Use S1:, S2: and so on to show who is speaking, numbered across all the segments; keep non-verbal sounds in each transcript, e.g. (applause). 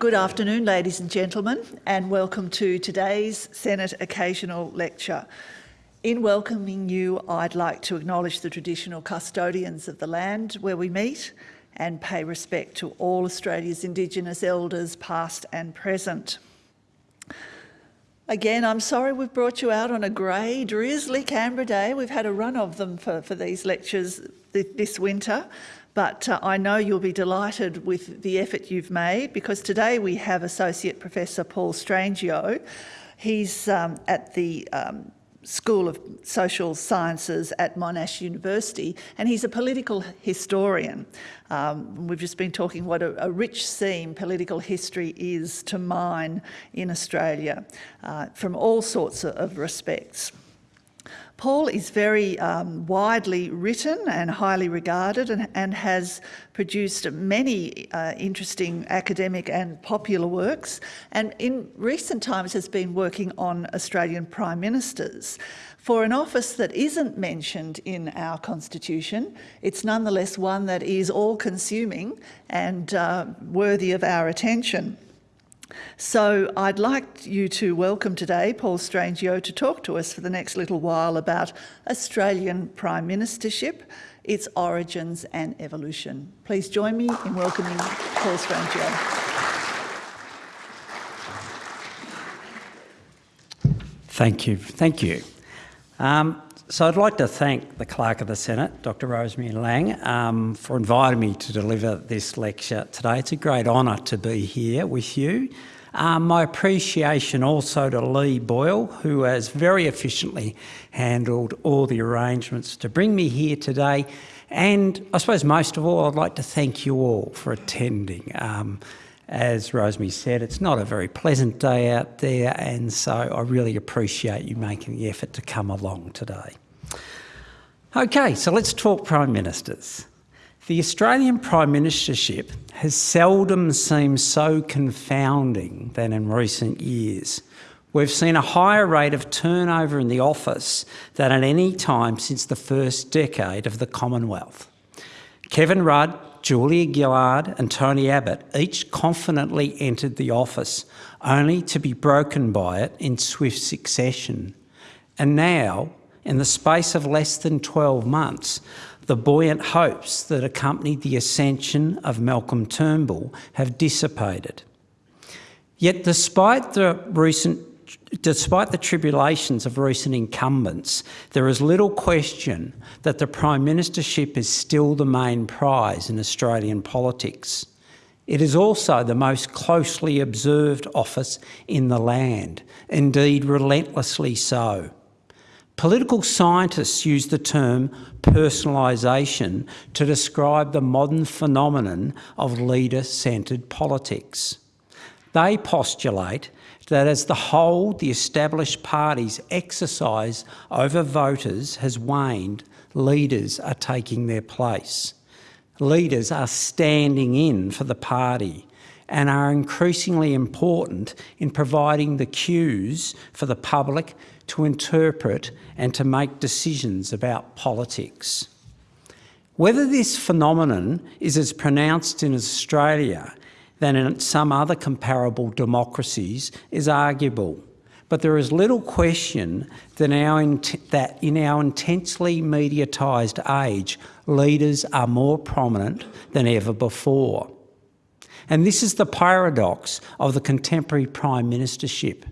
S1: Good afternoon, ladies and gentlemen, and welcome to today's Senate Occasional Lecture. In welcoming you, I'd like to acknowledge the traditional custodians of the land where we meet and pay respect to all Australia's Indigenous elders, past and present. Again, I'm sorry we've brought you out on a grey, drizzly Canberra day. We've had a run of them for, for these lectures this winter, but uh, I know you'll be delighted with the effort you've made because today we have Associate Professor Paul Strangio. He's um, at the um, School of Social Sciences at Monash University, and he's a political historian. Um, we've just been talking what a, a, rich seam political history is to mine in Australia uh, from all sorts of, of respects. Paul is very um, widely written and highly regarded and, and has produced many uh, interesting academic and popular works and in recent times has been working on Australian Prime Ministers. For an office that isn't mentioned in our constitution, it's nonetheless one that is all-consuming and uh, worthy of our attention. So I'd like you to welcome today Paul Strangio to talk to us for the next little while about Australian Prime Ministership, its origins and evolution. Please join me in welcoming Paul Strangio.
S2: Thank you. Thank you. Um, so I'd like to thank the Clerk of the Senate, Dr Rosemary Laing, um, for inviting me to deliver this lecture today. It's a great honour to be here with you. Um, my appreciation also to Lee Boyle, who has very efficiently handled all the arrangements to bring me here today. And I suppose most of all, I'd like to thank you all for attending. Um, as Rosemary said, it's not a very pleasant day out there, and so I really appreciate you making the effort to come along today. Okay, so let's talk Prime Ministers. The Australian Prime Ministership has seldom seemed so confounding than in recent years. We've seen a higher rate of turnover in the office than at any time since the first decade of the Commonwealth. Kevin Rudd Julia Gillard and Tony Abbott each confidently entered the office, only to be broken by it in swift succession. And now, in the space of less than 12 months, the buoyant hopes that accompanied the ascension of Malcolm Turnbull have dissipated. Yet despite the recent despite the tribulations of recent incumbents, there is little question that the Prime Ministership is still the main prize in Australian politics. It is also the most closely observed office in the land, indeed relentlessly so. Political scientists use the term personalisation to describe the modern phenomenon of leader-centred politics. They postulate that as the whole, the established party's exercise over voters has waned, leaders are taking their place. Leaders are standing in for the party and are increasingly important in providing the cues for the public to interpret and to make decisions about politics. Whether this phenomenon is as pronounced in Australia than in some other comparable democracies is arguable. But there is little question that, our that in our intensely mediatised age, leaders are more prominent than ever before. And this is the paradox of the contemporary prime ministership.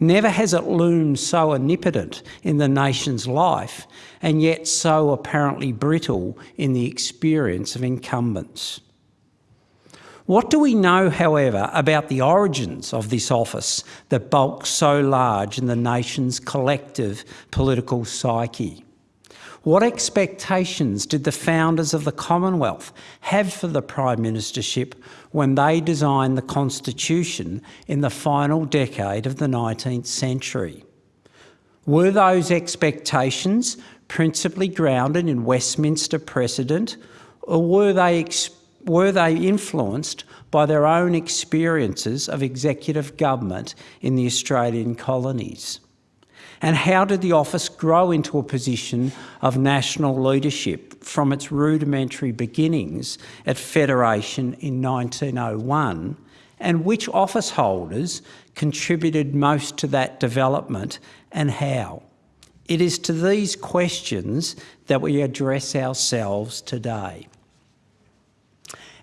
S2: Never has it loomed so omnipotent in the nation's life, and yet so apparently brittle in the experience of incumbents. What do we know, however, about the origins of this office that bulks so large in the nation's collective political psyche? What expectations did the founders of the Commonwealth have for the Prime Ministership when they designed the Constitution in the final decade of the 19th century? Were those expectations principally grounded in Westminster precedent, or were they were they influenced by their own experiences of executive government in the Australian colonies? And how did the office grow into a position of national leadership from its rudimentary beginnings at Federation in 1901 and which office holders contributed most to that development and how? It is to these questions that we address ourselves today.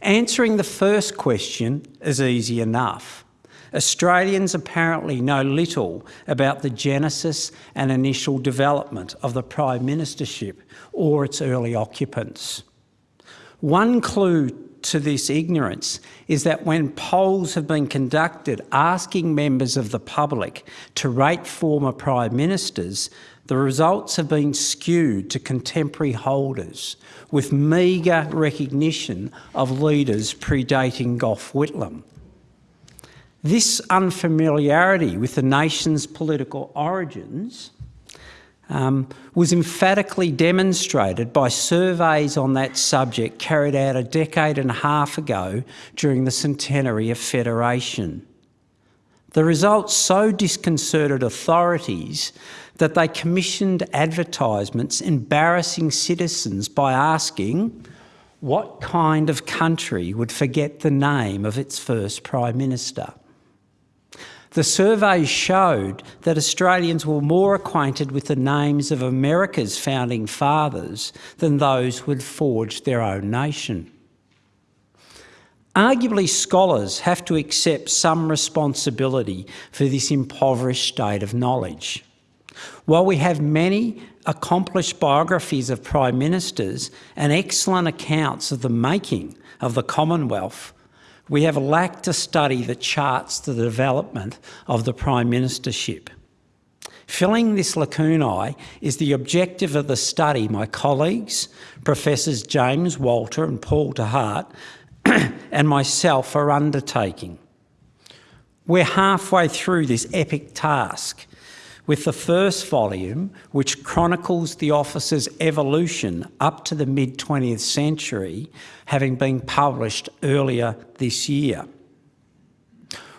S2: Answering the first question is easy enough. Australians apparently know little about the genesis and initial development of the Prime Ministership or its early occupants. One clue to this ignorance is that when polls have been conducted asking members of the public to rate former Prime Ministers, the results have been skewed to contemporary holders, with meagre recognition of leaders predating Gough Whitlam. This unfamiliarity with the nation's political origins um, was emphatically demonstrated by surveys on that subject carried out a decade and a half ago during the centenary of Federation. The results so disconcerted authorities that they commissioned advertisements embarrassing citizens by asking what kind of country would forget the name of its first Prime Minister. The survey showed that Australians were more acquainted with the names of America's founding fathers than those who had forged their own nation. Arguably, scholars have to accept some responsibility for this impoverished state of knowledge. While we have many accomplished biographies of Prime Ministers and excellent accounts of the making of the Commonwealth, we have lacked a study that charts the development of the Prime Ministership. Filling this lacunae is the objective of the study my colleagues, Professors James Walter and Paul de Hart, (clears throat) and myself are undertaking. We're halfway through this epic task with the first volume, which chronicles the office's evolution up to the mid 20th century, having been published earlier this year.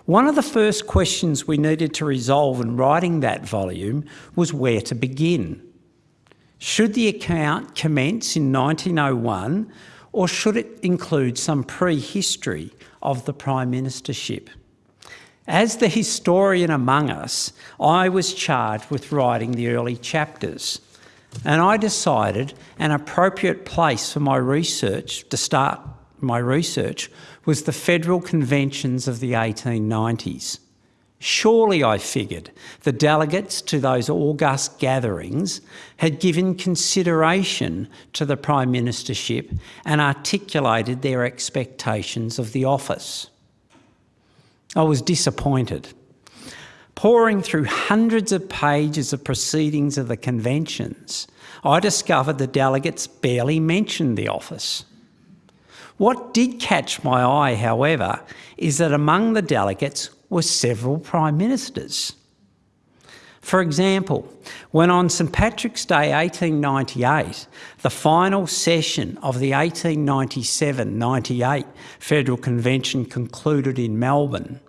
S2: One of the first questions we needed to resolve in writing that volume was where to begin. Should the account commence in 1901 or should it include some prehistory of the Prime Ministership? As the historian among us, I was charged with writing the early chapters, and I decided an appropriate place for my research to start my research was the federal conventions of the 1890s. Surely, I figured, the delegates to those august gatherings had given consideration to the Prime Ministership and articulated their expectations of the office. I was disappointed. Poring through hundreds of pages of proceedings of the conventions, I discovered the delegates barely mentioned the office. What did catch my eye, however, is that among the delegates were several prime ministers. For example, when on St Patrick's Day 1898, the final session of the 1897-98 Federal Convention concluded in Melbourne,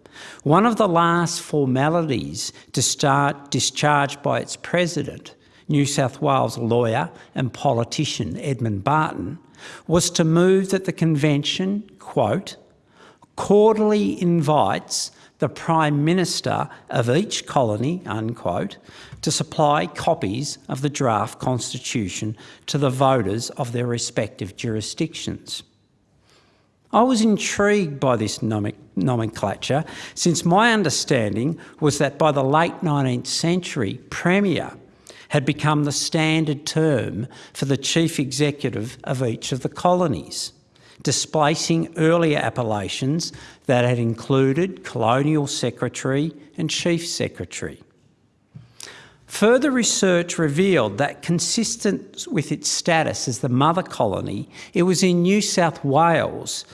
S2: one of the last formalities to start discharged by its president, New South Wales lawyer and politician Edmund Barton, was to move that the convention, quote, cordially invites the Prime Minister of each colony, unquote, to supply copies of the draft constitution to the voters of their respective jurisdictions. I was intrigued by this nomenclature since my understanding was that by the late 19th century, Premier had become the standard term for the chief executive of each of the colonies displacing earlier appellations that had included Colonial Secretary and Chief Secretary. Further research revealed that consistent with its status as the mother colony, it was in New South Wales,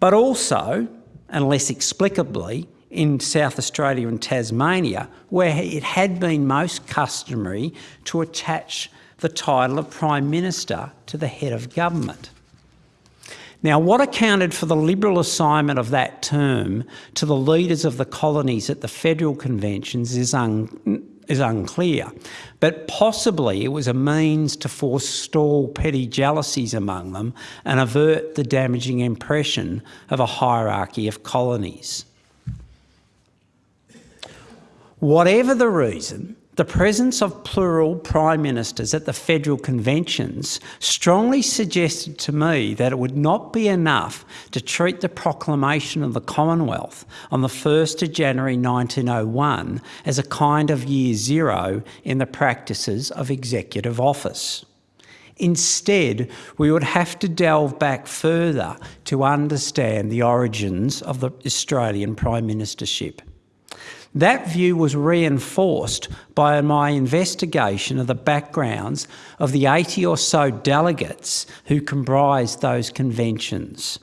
S2: but also, and less explicably, in South Australia and Tasmania, where it had been most customary to attach the title of Prime Minister to the head of government. Now, what accounted for the Liberal assignment of that term to the leaders of the colonies at the federal conventions is, un is unclear, but possibly it was a means to forestall petty jealousies among them and avert the damaging impression of a hierarchy of colonies. Whatever the reason, the presence of plural prime ministers at the federal conventions strongly suggested to me that it would not be enough to treat the proclamation of the Commonwealth on the 1st of January 1901 as a kind of year zero in the practices of executive office. Instead, we would have to delve back further to understand the origins of the Australian Prime Ministership. That view was reinforced by my investigation of the backgrounds of the 80 or so delegates who comprised those conventions.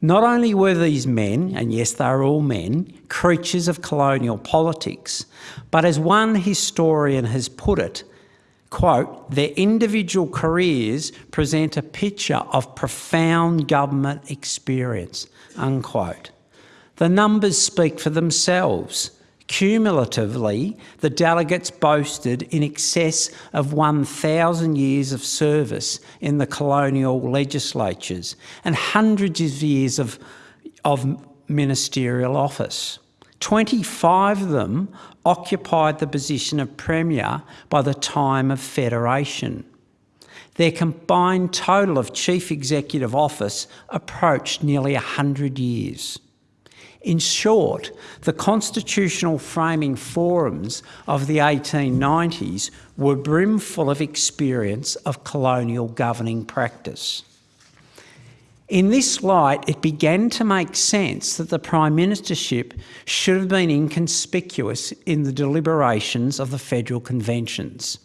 S2: Not only were these men, and yes, they are all men, creatures of colonial politics, but as one historian has put it, quote, their individual careers present a picture of profound government experience, unquote. The numbers speak for themselves. Cumulatively, the delegates boasted in excess of 1,000 years of service in the colonial legislatures and hundreds of years of, of ministerial office. 25 of them occupied the position of Premier by the time of Federation. Their combined total of Chief Executive Office approached nearly 100 years. In short, the constitutional framing forums of the 1890s were brimful of experience of colonial governing practice. In this light, it began to make sense that the Prime Ministership should have been inconspicuous in the deliberations of the federal conventions.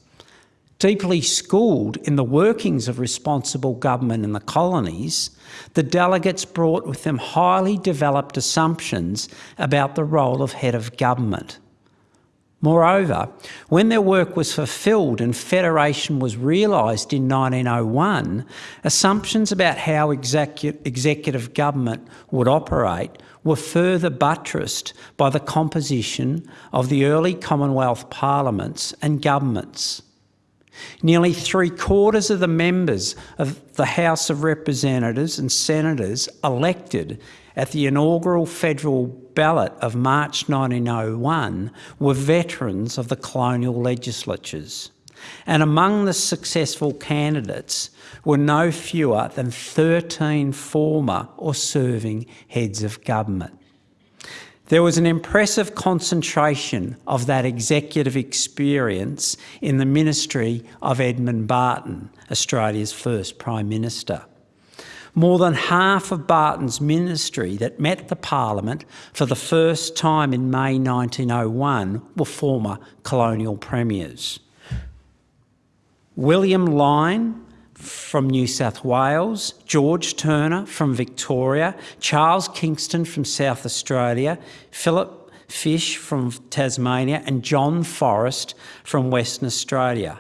S2: Deeply schooled in the workings of responsible government in the colonies, the delegates brought with them highly developed assumptions about the role of head of government. Moreover, when their work was fulfilled and federation was realised in 1901, assumptions about how execu executive government would operate were further buttressed by the composition of the early Commonwealth parliaments and governments. Nearly three quarters of the members of the House of Representatives and Senators elected at the inaugural federal ballot of March 1901 were veterans of the colonial legislatures. And among the successful candidates were no fewer than 13 former or serving heads of government. There was an impressive concentration of that executive experience in the ministry of Edmund Barton, Australia's first Prime Minister. More than half of Barton's ministry that met the Parliament for the first time in May 1901 were former colonial premiers. William Lyne, from New South Wales, George Turner from Victoria, Charles Kingston from South Australia, Philip Fysh from Tasmania and John Forrest from Western Australia.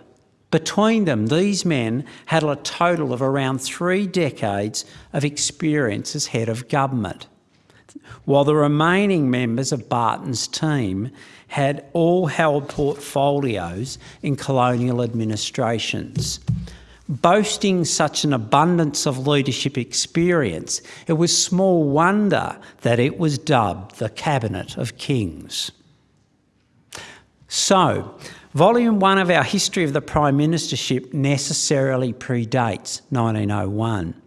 S2: Between them, these men had a total of around three decades of experience as head of government, while the remaining members of Barton's team had all held portfolios in colonial administrations. Boasting such an abundance of leadership experience, it was small wonder that it was dubbed the Cabinet of Kings. So, Volume 1 of our History of the Prime Ministership necessarily predates 1901.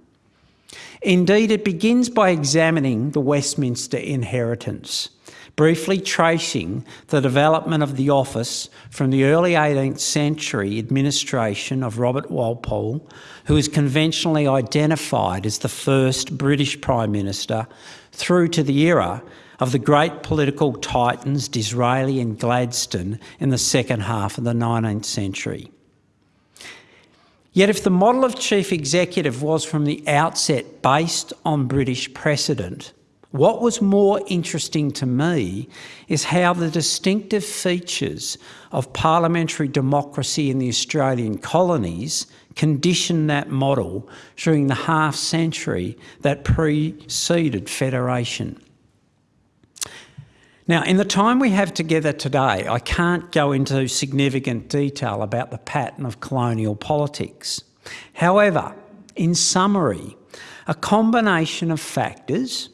S2: Indeed, it begins by examining the Westminster inheritance briefly tracing the development of the office from the early 18th century administration of Robert Walpole, who is conventionally identified as the first British Prime Minister, through to the era of the great political titans Disraeli and Gladstone in the second half of the 19th century. Yet if the model of chief executive was from the outset based on British precedent, what was more interesting to me is how the distinctive features of parliamentary democracy in the Australian colonies conditioned that model during the half century that preceded federation. Now, in the time we have together today, I can't go into significant detail about the pattern of colonial politics. However, in summary, a combination of factors,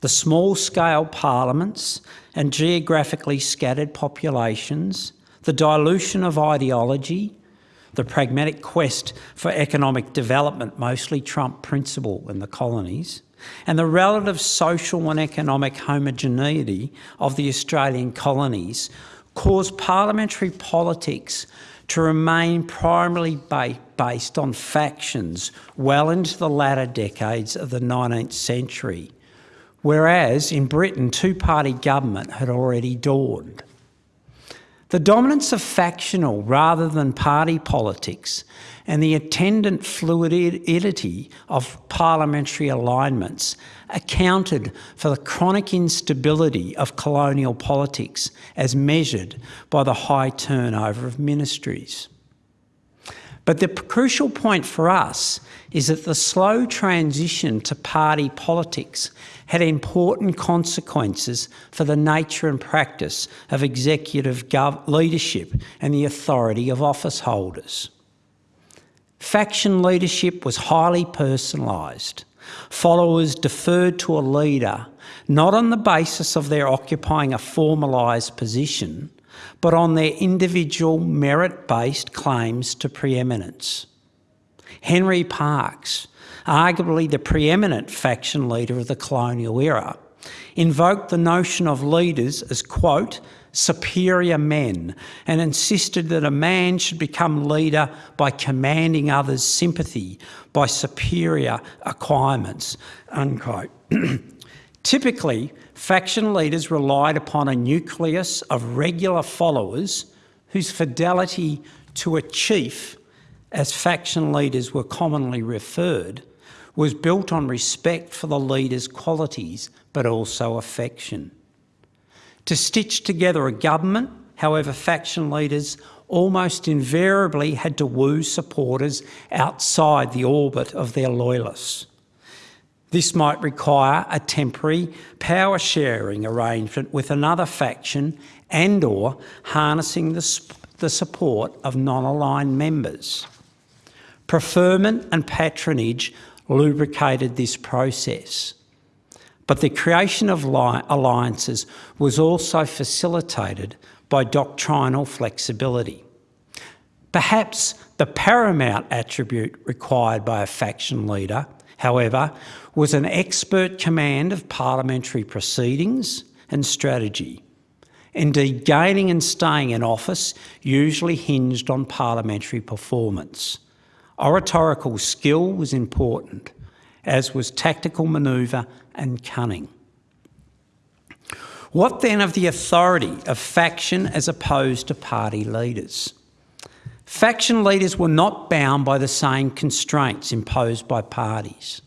S2: the small-scale parliaments and geographically scattered populations, the dilution of ideology, the pragmatic quest for economic development, mostly Trump principle in the colonies, and the relative social and economic homogeneity of the Australian colonies caused parliamentary politics to remain primarily ba based on factions well into the latter decades of the 19th century, whereas in Britain two-party government had already dawned. The dominance of factional rather than party politics and the attendant fluidity of parliamentary alignments accounted for the chronic instability of colonial politics as measured by the high turnover of ministries. But the crucial point for us is that the slow transition to party politics had important consequences for the nature and practice of executive leadership and the authority of office holders. Faction leadership was highly personalised. Followers deferred to a leader not on the basis of their occupying a formalised position, but on their individual merit-based claims to preeminence. Henry Parkes, arguably the preeminent faction leader of the colonial era, invoked the notion of leaders as, quote, superior men and insisted that a man should become leader by commanding others' sympathy by superior acquirements, unquote. (clears throat) Typically, faction leaders relied upon a nucleus of regular followers whose fidelity to a chief, as faction leaders were commonly referred, was built on respect for the leader's qualities, but also affection. To stitch together a government, however, faction leaders almost invariably had to woo supporters outside the orbit of their loyalists. This might require a temporary power sharing arrangement with another faction and or harnessing the, the support of non-aligned members. Preferment and patronage lubricated this process. But the creation of alliances was also facilitated by doctrinal flexibility. Perhaps the paramount attribute required by a faction leader however, was an expert command of parliamentary proceedings and strategy. Indeed, gaining and staying in office usually hinged on parliamentary performance. Oratorical skill was important, as was tactical manoeuvre and cunning. What then of the authority of faction as opposed to party leaders? Faction leaders were not bound by the same constraints imposed by parties.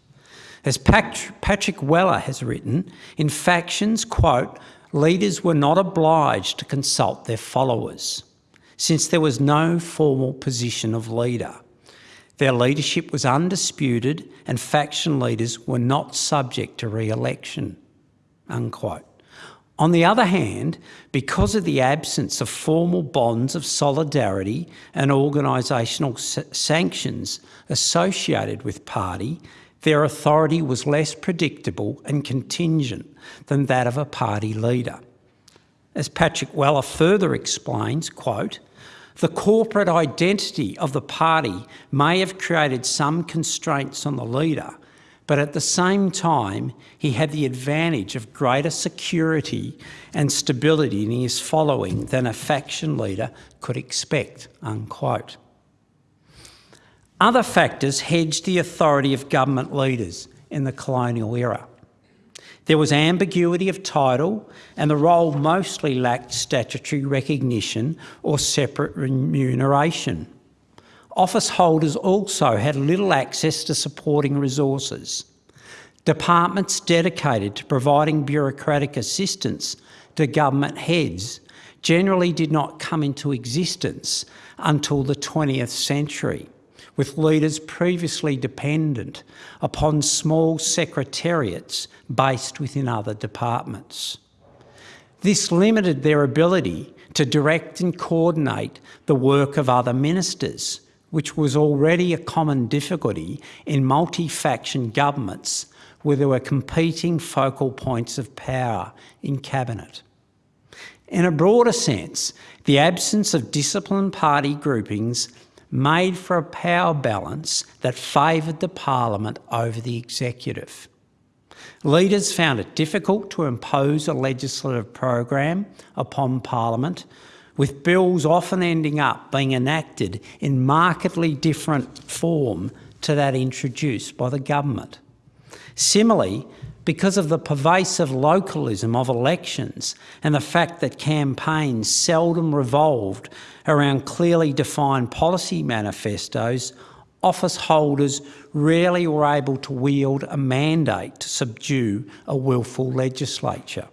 S2: As Patrick Weller has written, in factions, quote, leaders were not obliged to consult their followers, since there was no formal position of leader. Their leadership was undisputed and faction leaders were not subject to re-election, unquote. On the other hand, because of the absence of formal bonds of solidarity and organisational sanctions associated with party, their authority was less predictable and contingent than that of a party leader. As Patrick Weller further explains, quote, the corporate identity of the party may have created some constraints on the leader, but at the same time, he had the advantage of greater security and stability in his following than a faction leader could expect, unquote. Other factors hedged the authority of government leaders in the colonial era. There was ambiguity of title and the role mostly lacked statutory recognition or separate remuneration. Office holders also had little access to supporting resources. Departments dedicated to providing bureaucratic assistance to government heads generally did not come into existence until the 20th century, with leaders previously dependent upon small secretariats based within other departments. This limited their ability to direct and coordinate the work of other ministers, which was already a common difficulty in multi-faction governments where there were competing focal points of power in Cabinet. In a broader sense, the absence of disciplined party groupings made for a power balance that favoured the Parliament over the Executive. Leaders found it difficult to impose a legislative program upon Parliament, with bills often ending up being enacted in markedly different form to that introduced by the government. Similarly, because of the pervasive localism of elections and the fact that campaigns seldom revolved around clearly defined policy manifestos, office holders rarely were able to wield a mandate to subdue a willful legislature.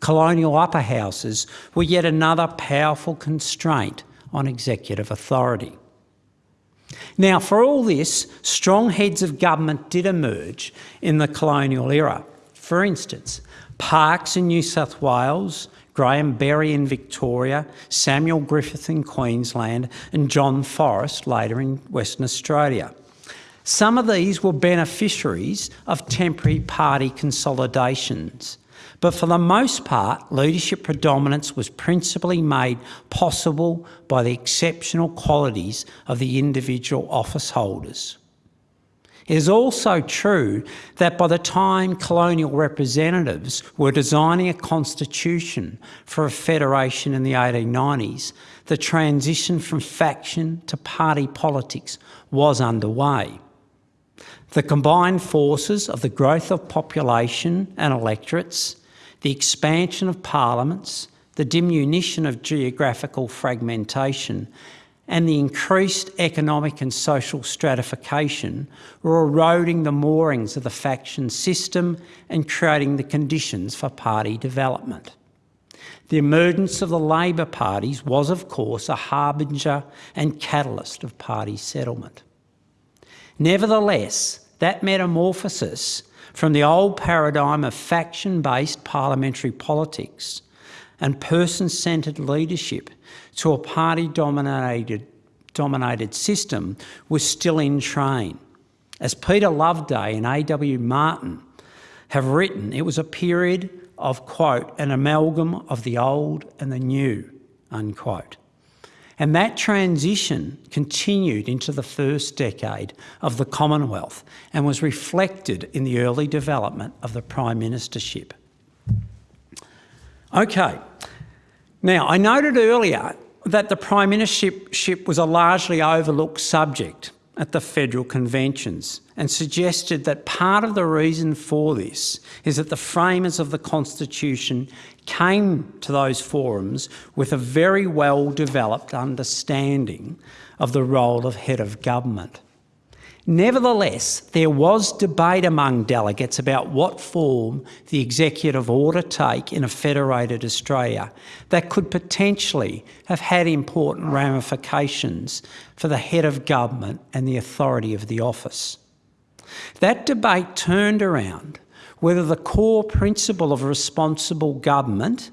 S2: Colonial upper houses were yet another powerful constraint on executive authority. Now, for all this, strong heads of government did emerge in the colonial era. For instance, Parkes in New South Wales, Graham Berry in Victoria, Samuel Griffith in Queensland, and John Forrest later in Western Australia. Some of these were beneficiaries of temporary party consolidations, but for the most part, leadership predominance was principally made possible by the exceptional qualities of the individual office holders. It is also true that by the time colonial representatives were designing a constitution for a federation in the 1890s, the transition from faction to party politics was underway. The combined forces of the growth of population and electorates, the expansion of parliaments, the diminution of geographical fragmentation, and the increased economic and social stratification were eroding the moorings of the faction system and creating the conditions for party development. The emergence of the Labor parties was, of course, a harbinger and catalyst of party settlement. Nevertheless, that metamorphosis from the old paradigm of faction-based parliamentary politics and person-centred leadership to a party-dominated dominated system was still in train. As Peter Loveday and A.W. Martin have written, it was a period of, quote, an amalgam of the old and the new, unquote. And that transition continued into the first decade of the Commonwealth and was reflected in the early development of the Prime Ministership. Okay, now I noted earlier that the Prime Ministership was a largely overlooked subject at the federal conventions and suggested that part of the reason for this is that the framers of the Constitution came to those forums with a very well developed understanding of the role of head of government. Nevertheless, there was debate among delegates about what form the executive ought to take in a federated Australia that could potentially have had important ramifications for the head of government and the authority of the office. That debate turned around whether the core principle of responsible government,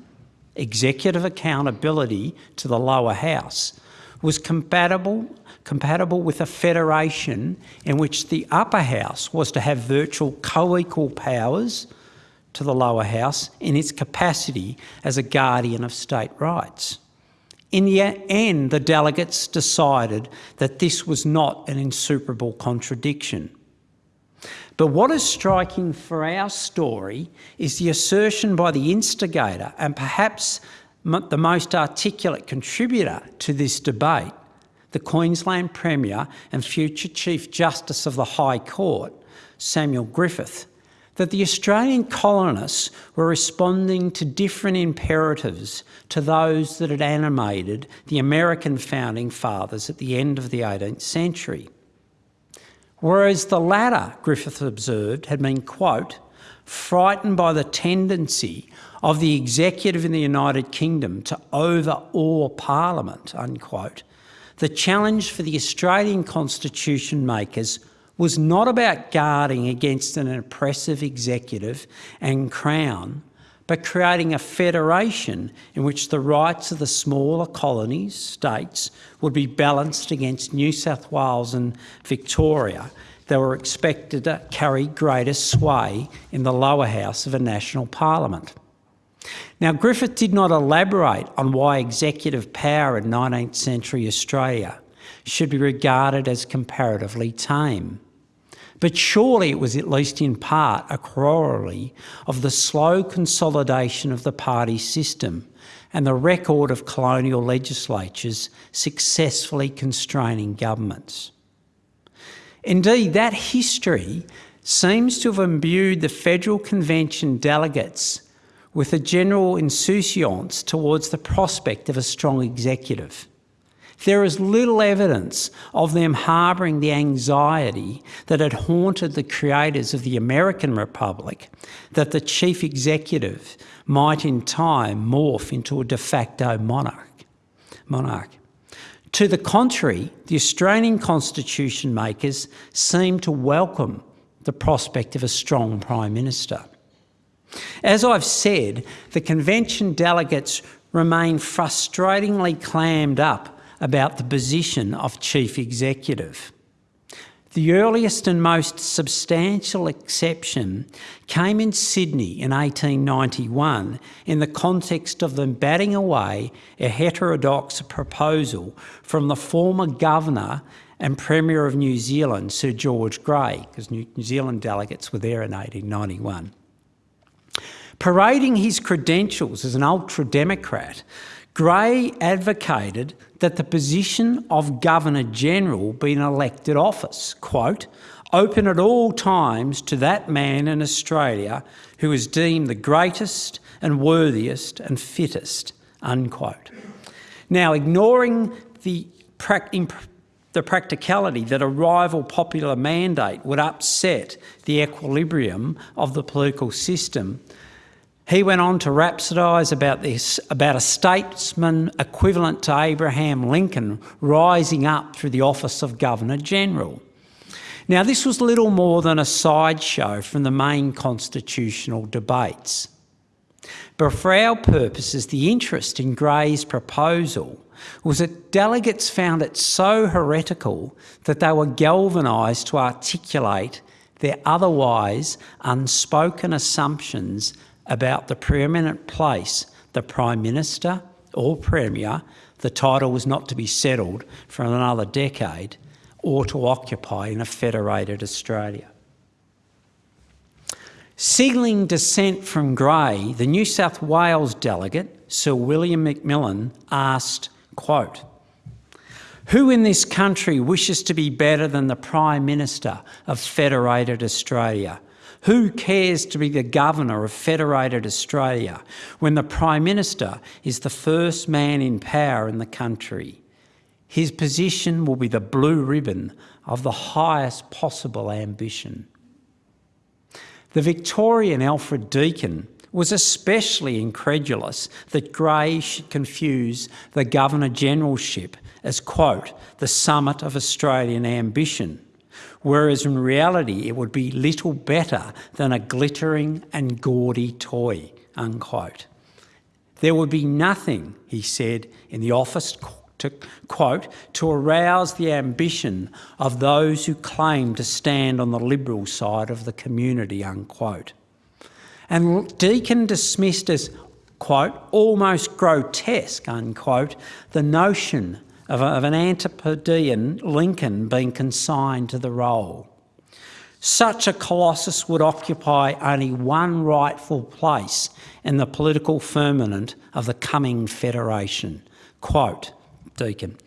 S2: executive accountability to the lower house, was compatible compatible with a federation in which the upper house was to have virtual co-equal powers to the lower house in its capacity as a guardian of state rights. In the end, the delegates decided that this was not an insuperable contradiction. But what is striking for our story is the assertion by the instigator and perhaps the most articulate contributor to this debate the Queensland Premier and future Chief Justice of the High Court, Samuel Griffith, that the Australian colonists were responding to different imperatives to those that had animated the American founding fathers at the end of the 18th century. Whereas the latter, Griffith observed, had been, quote, frightened by the tendency of the executive in the United Kingdom to overawe Parliament, unquote, the challenge for the Australian constitution makers was not about guarding against an oppressive executive and crown, but creating a federation in which the rights of the smaller colonies, states, would be balanced against New South Wales and Victoria, that were expected to carry greater sway in the lower house of a national parliament. Now, Griffith did not elaborate on why executive power in 19th century Australia should be regarded as comparatively tame. But surely it was at least in part a corollary of the slow consolidation of the party system and the record of colonial legislatures successfully constraining governments. Indeed, that history seems to have imbued the Federal Convention delegates with a general insouciance towards the prospect of a strong executive. There is little evidence of them harbouring the anxiety that had haunted the creators of the American Republic that the chief executive might in time morph into a de facto monarch. monarch. To the contrary, the Australian constitution makers seem to welcome the prospect of a strong Prime Minister. As I've said, the convention delegates remain frustratingly clammed up about the position of chief executive. The earliest and most substantial exception came in Sydney in 1891 in the context of them batting away a heterodox proposal from the former governor and Premier of New Zealand, Sir George Grey, because New Zealand delegates were there in 1891. Parading his credentials as an ultra Democrat, Grey advocated that the position of Governor General be an elected office, quote, open at all times to that man in Australia who is deemed the greatest and worthiest and fittest, unquote. Now, ignoring the, the practicality that a rival popular mandate would upset the equilibrium of the political system, he went on to rhapsodise about this, about a statesman equivalent to Abraham Lincoln rising up through the office of Governor General. Now, this was little more than a sideshow from the main constitutional debates. But for our purposes, the interest in Grey's proposal was that delegates found it so heretical that they were galvanised to articulate their otherwise unspoken assumptions about the preeminent place the Prime Minister or Premier, the title was not to be settled for another decade, or to occupy in a federated Australia. Signalling dissent from Grey, the New South Wales delegate, Sir William McMillan, asked, quote, who in this country wishes to be better than the Prime Minister of Federated Australia, who cares to be the governor of Federated Australia when the Prime Minister is the first man in power in the country? His position will be the blue ribbon of the highest possible ambition. The Victorian Alfred Deakin was especially incredulous that Grey should confuse the Governor Generalship as, quote, the summit of Australian ambition whereas in reality it would be little better than a glittering and gaudy toy, unquote. There would be nothing, he said, in the office to quote, to arouse the ambition of those who claim to stand on the liberal side of the community, unquote. And Deakin dismissed as, quote, almost grotesque, unquote, the notion of, a, of an Antipodean Lincoln being consigned to the role. Such a colossus would occupy only one rightful place in the political firmament of the coming federation. Quote, Deakin,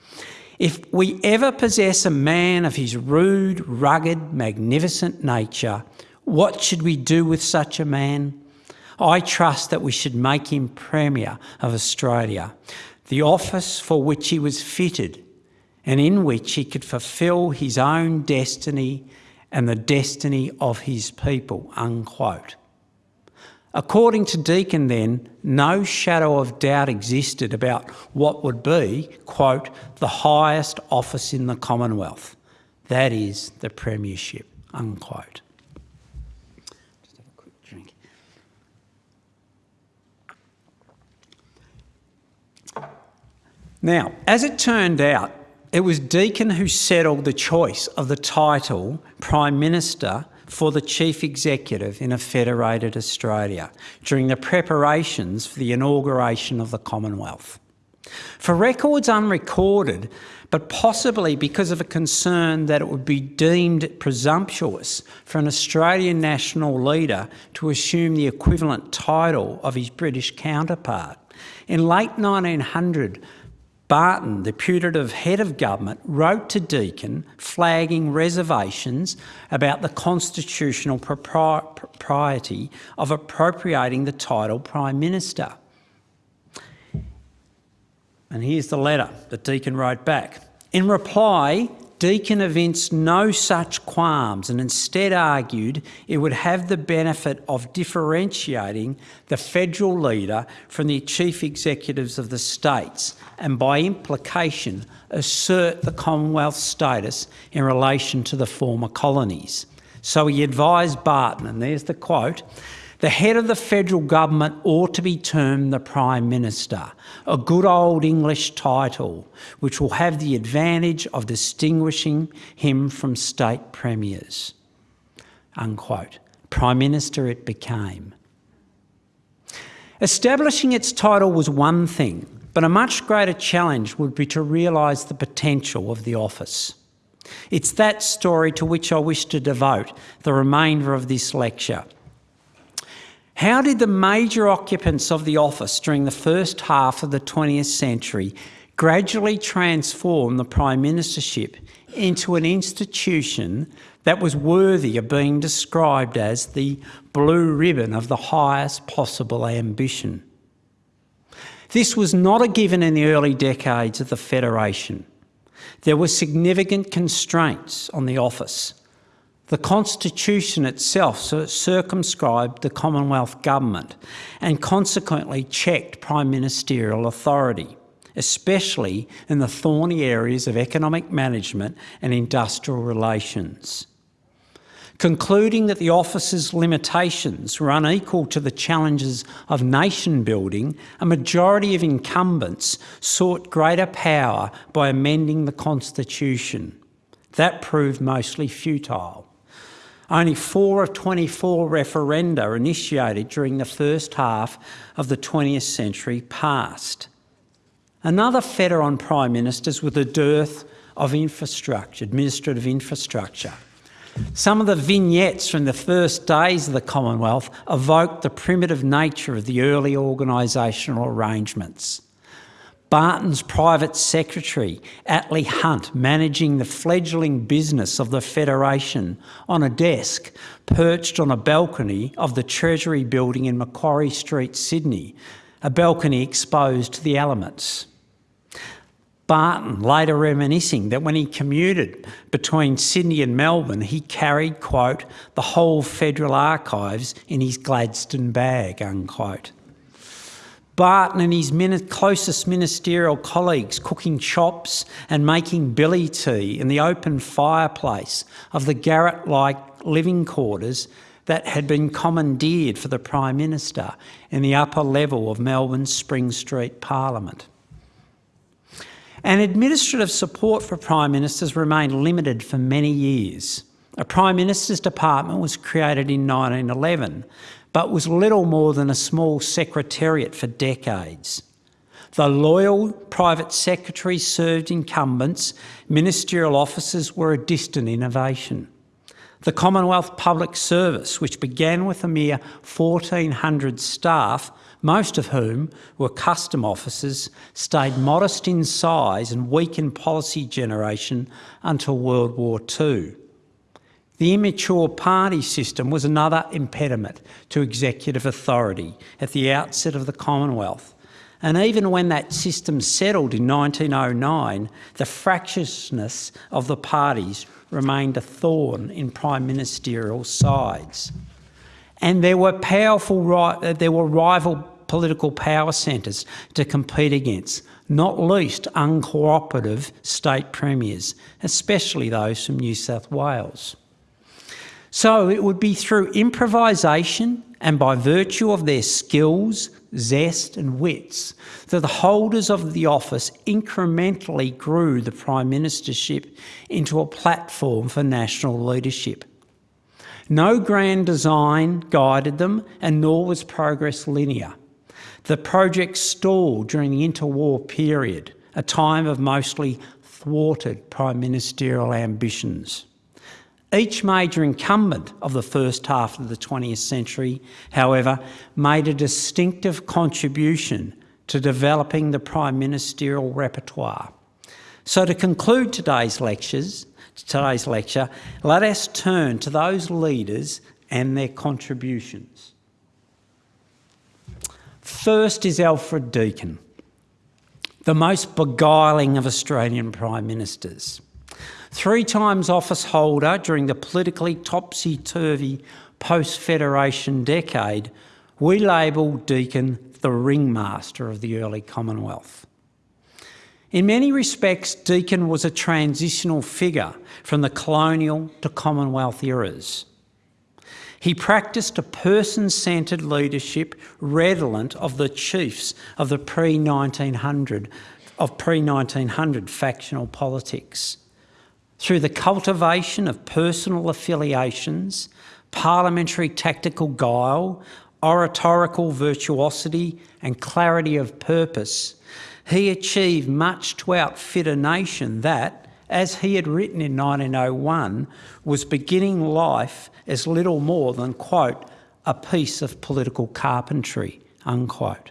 S2: if we ever possess a man of his rude, rugged, magnificent nature, what should we do with such a man? I trust that we should make him Premier of Australia, the office for which he was fitted and in which he could fulfil his own destiny and the destiny of his people, unquote. According to Deakin, then, no shadow of doubt existed about what would be, quote, the highest office in the Commonwealth, that is the Premiership, unquote. Now, as it turned out, It was Deakin who settled the choice of the title Prime Minister for the Chief Executive in a federated Australia during the preparations for the inauguration of the Commonwealth. For records unrecorded, but possibly because of a concern that it would be deemed presumptuous for an Australian national leader to assume the equivalent title of his British counterpart. In late 1900, Barton, the putative head of government, wrote to Deakin flagging reservations about the constitutional propriety of appropriating the title Prime Minister. And here's the letter that Deakin wrote back. In reply, Deakin evinced no such qualms and instead argued it would have the benefit of differentiating the federal leader from the chief executives of the states and by implication assert the Commonwealth status in relation to the former colonies. So he advised Barton, and there's the quote, the head of the federal government ought to be termed the Prime Minister, a good old English title which will have the advantage of distinguishing him from state premiers. Unquote. Prime Minister it became. Establishing its title was one thing, but a much greater challenge would be to realise the potential of the office. It's that story to which I wish to devote the remainder of this lecture. How did the major occupants of the office during the first half of the 20th century gradually transform the Prime Ministership into an institution that was worthy of being described as the blue ribbon of the highest possible ambition? This was not a given in the early decades of the Federation. There were significant constraints on the office the Constitution itself circumscribed the Commonwealth Government and consequently checked prime ministerial authority, especially in the thorny areas of economic management and industrial relations. Concluding that the office's limitations were unequal to the challenges of nation building, a majority of incumbents sought greater power by amending the Constitution. That proved mostly futile. Only four of 24 referenda initiated during the first half of the 20th century passed. Another fetter on Prime Ministers was the dearth of infrastructure, administrative infrastructure. Some of the vignettes from the first days of the Commonwealth evoked the primitive nature of the early organisational arrangements. Barton's private secretary, Atlee Hunt, managing the fledgling business of the Federation on a desk perched on a balcony of the Treasury building in Macquarie Street, Sydney, a balcony exposed to the elements. Barton later reminiscing that when he commuted between Sydney and Melbourne, he carried, quote, the whole federal archives in his Gladstone bag, unquote. Barton and his closest ministerial colleagues cooking chops and making billy tea in the open fireplace of the garret-like living quarters that had been commandeered for the Prime Minister in the upper level of Melbourne's Spring Street Parliament. And administrative support for Prime Ministers remained limited for many years. A Prime Minister's Department was created in 1911 but was little more than a small secretariat for decades. The loyal private secretaries served incumbents, ministerial officers were a distant innovation. The Commonwealth Public Service, which began with a mere 1,400 staff, most of whom were custom officers, stayed modest in size and weak in policy generation until World War II. The immature party system was another impediment to executive authority at the outset of the Commonwealth. And even when that system settled in 1909, the fractiousness of the parties remained a thorn in prime ministerial sides. And there were powerful, there were rival political power centres to compete against, not least uncooperative state premiers, especially those from New South Wales. So it would be through improvisation and by virtue of their skills, zest and wits, that the holders of the office incrementally grew the Prime Ministership into a platform for national leadership. No grand design guided them and nor was progress linear. The project stalled during the interwar period, a time of mostly thwarted prime ministerial ambitions. Each major incumbent of the first half of the 20th century, however, made a distinctive contribution to developing the prime ministerial repertoire. So to conclude today's lectures, today's lecture, let us turn to those leaders and their contributions. First is Alfred Deakin, the most beguiling of Australian Prime Ministers. Three times office holder during the politically topsy-turvy post-Federation decade, we label Deakin the ringmaster of the early Commonwealth. In many respects, Deakin was a transitional figure from the colonial to Commonwealth eras. He practiced a person-centred leadership redolent of the chiefs of the pre-1900 of pre-1900 factional politics. Through the cultivation of personal affiliations, parliamentary tactical guile, oratorical virtuosity and clarity of purpose, he achieved much to outfit a nation that, as he had written in 1901, was beginning life as little more than, quote, a piece of political carpentry, unquote.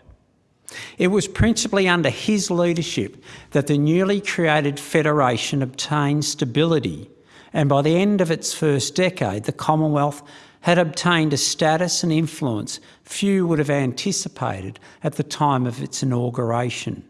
S2: It was principally under his leadership that the newly created Federation obtained stability, and by the end of its first decade, the Commonwealth had obtained a status and influence few would have anticipated at the time of its inauguration.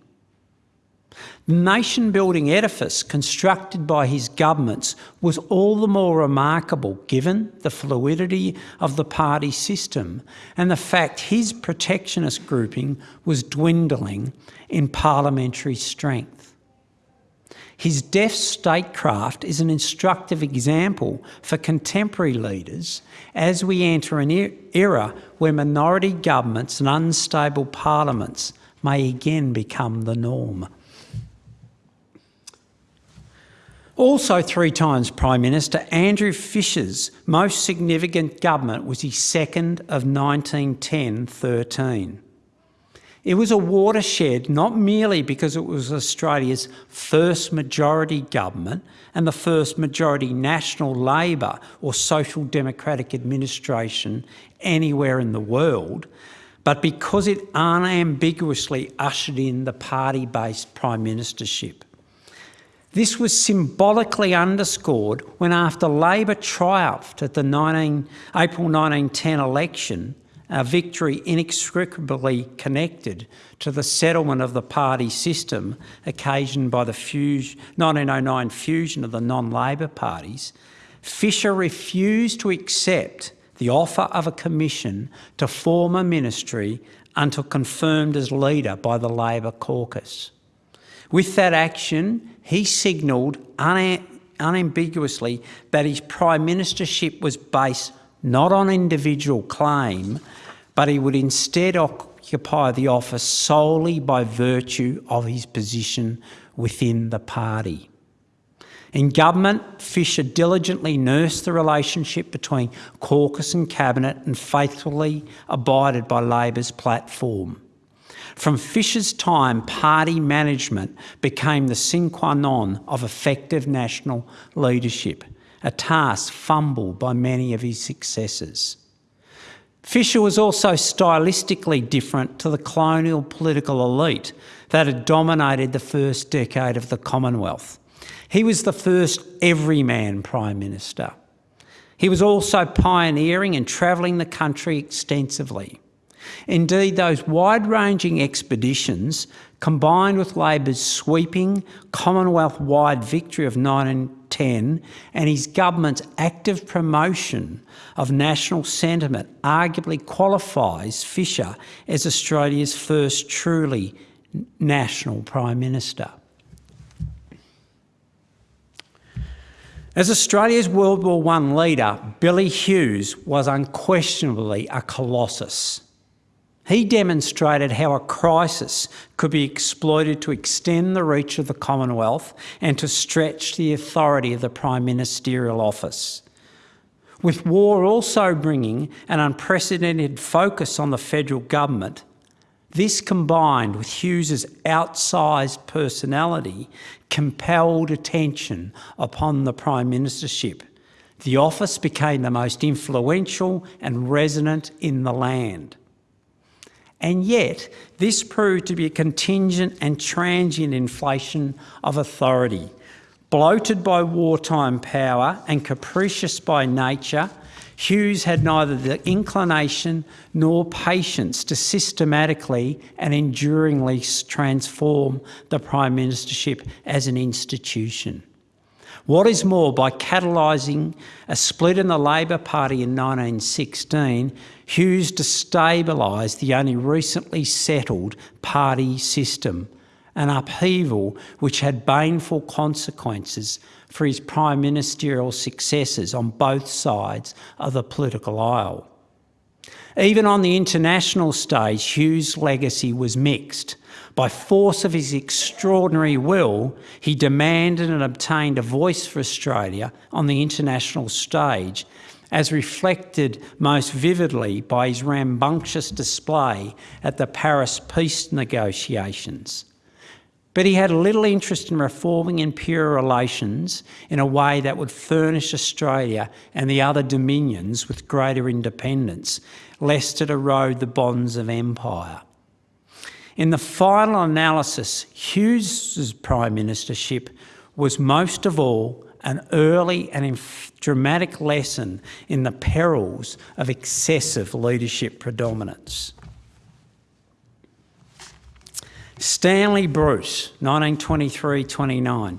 S2: The nation building edifice constructed by his governments was all the more remarkable given the fluidity of the party system and the fact his protectionist grouping was dwindling in parliamentary strength. His deft statecraft is an instructive example for contemporary leaders as we enter an era where minority governments and unstable parliaments may again become the norm. Also three times Prime Minister, Andrew Fisher's most significant government was his second of 1910-13. It was a watershed not merely because it was Australia's first majority government and the first majority national Labor or social democratic administration anywhere in the world, but because it unambiguously ushered in the party-based prime ministership. This was symbolically underscored when after Labor triumphed at the 19, April 1910 election, a victory inextricably connected to the settlement of the party system occasioned by the 1909 fusion of the non-Labor parties, Fisher refused to accept the offer of a commission to form a ministry until confirmed as leader by the Labor caucus. With that action, he signalled unambiguously that his prime ministership was based not on individual claim, but he would instead occupy the office solely by virtue of his position within the party. In government, Fisher diligently nursed the relationship between caucus and cabinet and faithfully abided by Labor's platform. From Fisher's time, party management became the sine qua non of effective national leadership, a task fumbled by many of his successors. Fisher was also stylistically different to the colonial political elite that had dominated the first decade of the Commonwealth. He was the first everyman Prime Minister. He was also pioneering and travelling the country extensively. Indeed, those wide-ranging expeditions, combined with Labor's sweeping Commonwealth-wide victory of 1910 and his government's active promotion of national sentiment, arguably qualifies Fisher as Australia's first truly national Prime Minister. As Australia's World War I leader, Billy Hughes was unquestionably a colossus. He demonstrated how a crisis could be exploited to extend the reach of the Commonwealth and to stretch the authority of the Prime Ministerial Office. With war also bringing an unprecedented focus on the federal government, this combined with Hughes's outsized personality compelled attention upon the Prime Ministership. The office became the most influential and resonant in the land. And yet, this proved to be a contingent and transient inflation of authority. Bloated by wartime power and capricious by nature, Hughes had neither the inclination nor patience to systematically and enduringly transform the Prime Ministership as an institution. What is more, by catalysing a split in the Labor Party in 1916, Hughes destabilised the only recently settled party system, an upheaval which had baneful consequences for his prime ministerial successors on both sides of the political aisle. Even on the international stage, Hughes' legacy was mixed. By force of his extraordinary will, he demanded and obtained a voice for Australia on the international stage, as reflected most vividly by his rambunctious display at the Paris peace negotiations. But he had little interest in reforming imperial relations in a way that would furnish Australia and the other dominions with greater independence, lest it erode the bonds of empire. In the final analysis, Hughes's prime ministership was most of all an early and dramatic lesson in the perils of excessive leadership predominance. Stanley Bruce, 1923-29,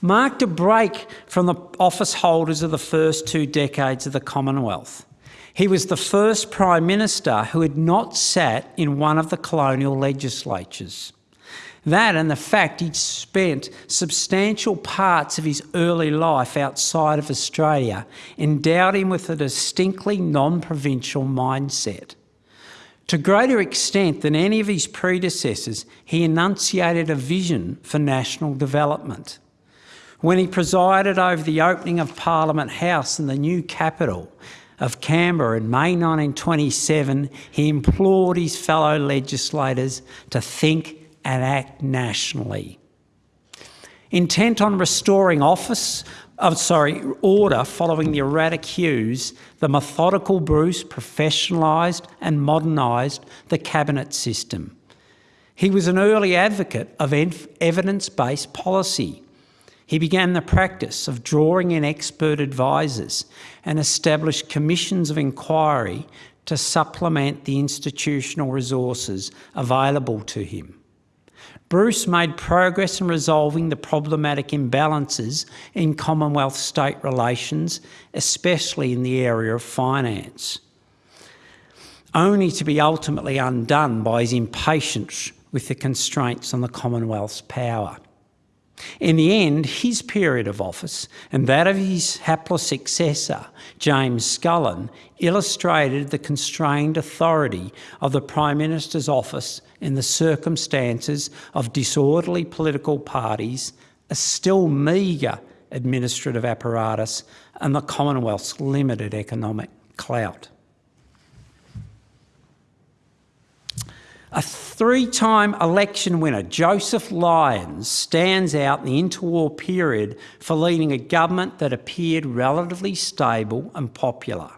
S2: marked a break from the office holders of the first two decades of the Commonwealth. He was the first Prime Minister who had not sat in one of the colonial legislatures. That and the fact he'd spent substantial parts of his early life outside of Australia endowed him with a distinctly non-provincial mindset. To greater extent than any of his predecessors, he enunciated a vision for national development. When he presided over the opening of Parliament House in the new capital, of Canberra in May 1927, he implored his fellow legislators to think and act nationally. Intent on restoring office, oh, sorry, order following the erratic Hughes, the methodical Bruce professionalised and modernised the cabinet system. He was an early advocate of evidence-based policy he began the practice of drawing in expert advisors and established commissions of inquiry to supplement the institutional resources available to him. Bruce made progress in resolving the problematic imbalances in Commonwealth-state relations, especially in the area of finance, only to be ultimately undone by his impatience with the constraints on the Commonwealth's power. In the end, his period of office and that of his hapless successor, James Scullin, illustrated the constrained authority of the Prime Minister's office in the circumstances of disorderly political parties, a still meagre administrative apparatus and the Commonwealth's limited economic clout. A three-time election winner, Joseph Lyons, stands out in the interwar period for leading a government that appeared relatively stable and popular.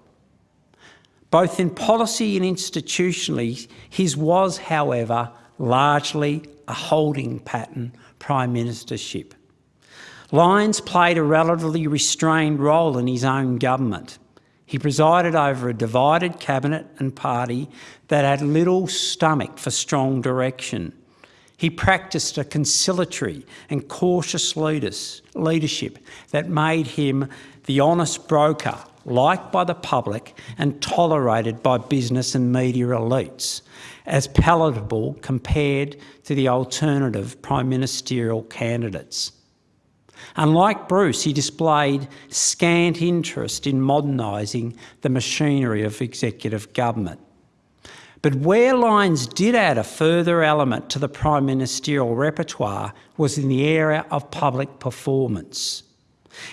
S2: Both in policy and institutionally, his was, however, largely a holding pattern prime ministership. Lyons played a relatively restrained role in his own government. He presided over a divided cabinet and party that had little stomach for strong direction. He practiced a conciliatory and cautious leadership that made him the honest broker, liked by the public and tolerated by business and media elites, as palatable compared to the alternative prime ministerial candidates. Unlike Bruce, he displayed scant interest in modernising the machinery of executive government. But where Lyons did add a further element to the prime ministerial repertoire was in the area of public performance.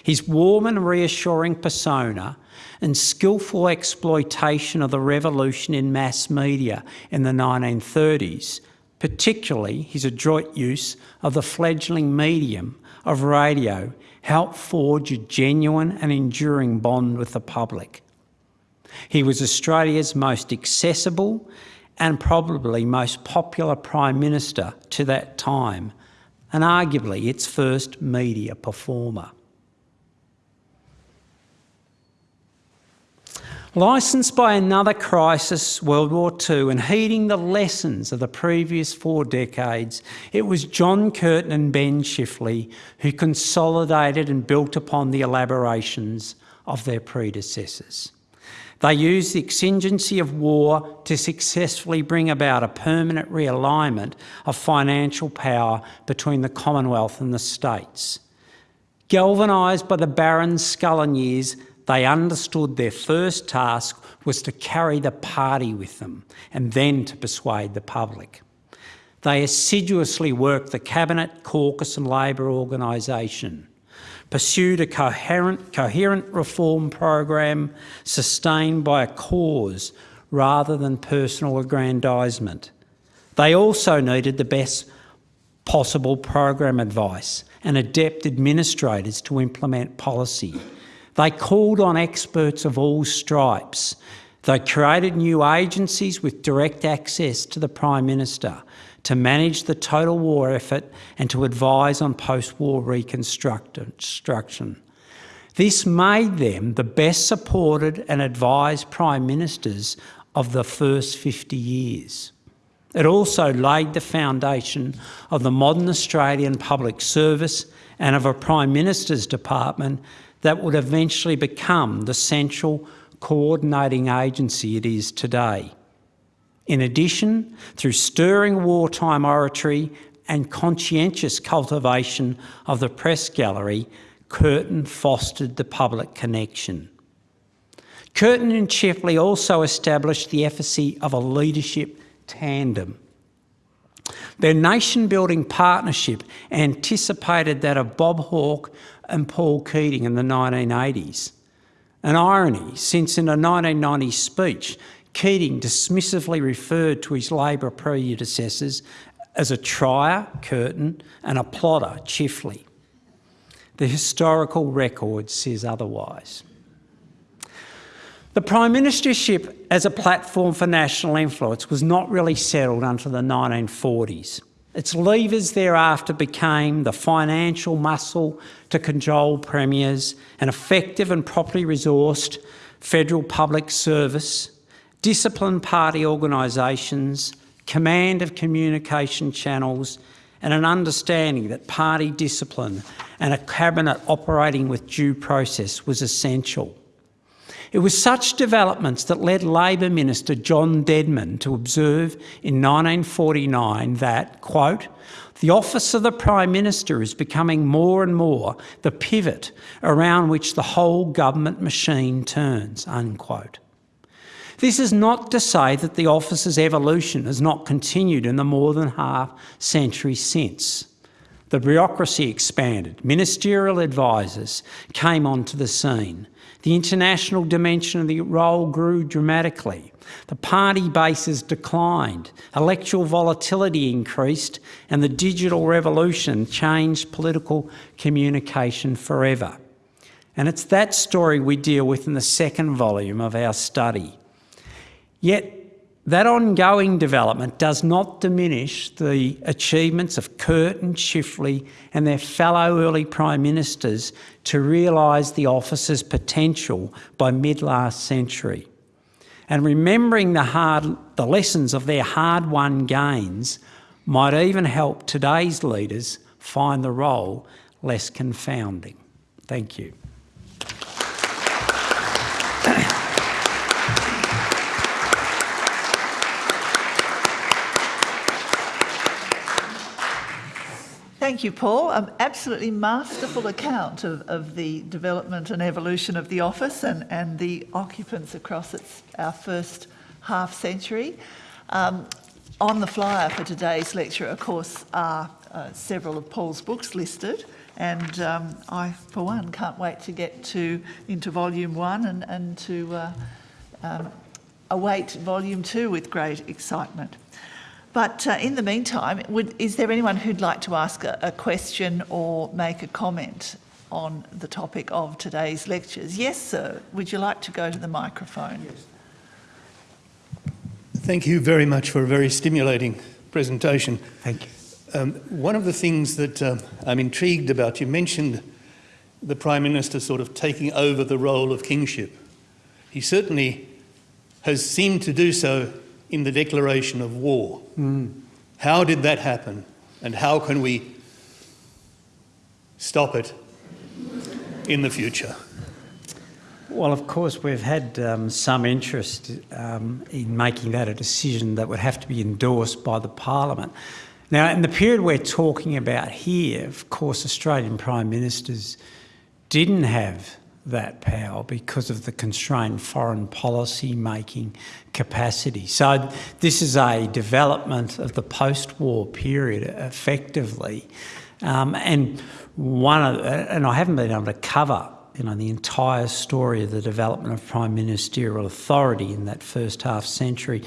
S2: His warm and reassuring persona and skillful exploitation of the revolution in mass media in the 1930s, particularly his adroit use of the fledgling medium of radio, helped forge a genuine and enduring bond with the public. He was Australia's most accessible and probably most popular Prime Minister to that time, and arguably its first media performer. Licensed by another crisis, World War II, and heeding the lessons of the previous four decades, it was John Curtin and Ben Chifley who consolidated and built upon the elaborations of their predecessors. They used the exigency of war to successfully bring about a permanent realignment of financial power between the Commonwealth and the states. Galvanised by the Barron's Scullin years, they understood their first task was to carry the party with them and then to persuade the public. They assiduously worked the Cabinet, Caucus and Labor organisation, pursued a coherent, coherent reform program sustained by a cause rather than personal aggrandisement. They also needed the best possible program advice and adept administrators to implement policy they called on experts of all stripes. They created new agencies with direct access to the Prime Minister to manage the total war effort and to advise on post-war reconstruction. This made them the best supported and advised Prime Ministers of the first 50 years. It also laid the foundation of the modern Australian public service and of a Prime Minister's department that would eventually become the central coordinating agency it is today. In addition, through stirring wartime oratory and conscientious cultivation of the press gallery, Curtin fostered the public connection. Curtin and Chifley also established the efficacy of a leadership tandem. Their nation-building partnership anticipated that of Bob Hawke and Paul Keating in the 1980s. An irony, since in a 1990 speech, Keating dismissively referred to his Labor predecessors as a trier, Curtin, and a plotter, Chifley. The historical record says otherwise. The Prime Ministership as a platform for national influence was not really settled until the 1940s. Its levers thereafter became the financial muscle to control premiers, an effective and properly resourced federal public service, disciplined party organisations, command of communication channels, and an understanding that party discipline and a cabinet operating with due process was essential. It was such developments that led Labor Minister John Dedman to observe in 1949 that, quote, the office of the Prime Minister is becoming more and more the pivot around which the whole government machine turns, unquote. This is not to say that the office's evolution has not continued in the more than half century since. The bureaucracy expanded, ministerial advisers came onto the scene, the international dimension of the role grew dramatically. The party bases declined, electoral volatility increased, and the digital revolution changed political communication forever. And it's that story we deal with in the second volume of our study. Yet that ongoing development does not diminish the achievements of Curtin, Chifley and their fellow early Prime Ministers to realise the office's potential by mid-last century. And remembering the, hard, the lessons of their hard-won gains might even help today's leaders find the role less confounding. Thank you.
S1: Thank you, Paul. An absolutely masterful account of, of the development and evolution of the office and, and the occupants across its, our first half century. Um, on the flyer for today's lecture, of course, are uh, several of Paul's books listed. And um, I, for one, can't wait to get to into volume one and, and to uh, um, await volume two with great excitement. But uh, in the meantime, would, is there anyone who'd like to ask a, a, question or make a comment on the topic of today's lectures? Yes, sir. Would you like to go to the microphone? Yes.
S3: Thank you very much for a very stimulating presentation.
S2: Thank you.
S3: Um, one of the things that uh, I'm intrigued about, you mentioned the Prime Minister sort of taking over the role of kingship. He certainly has seemed to do so in the declaration of war. Mm. How did that happen? And how can we stop it in the future?
S2: Well, of course, we've had um, some interest um, in making that a decision that would have to be endorsed by the Parliament. Now, in the period we're talking about here, of course, Australian Prime Ministers didn't have that power because of the constrained foreign policy making capacity. So this is a development of the post-war period effectively. Um, and one of, and I haven't been able to cover you know, the entire story of the development of prime ministerial authority in that first half century.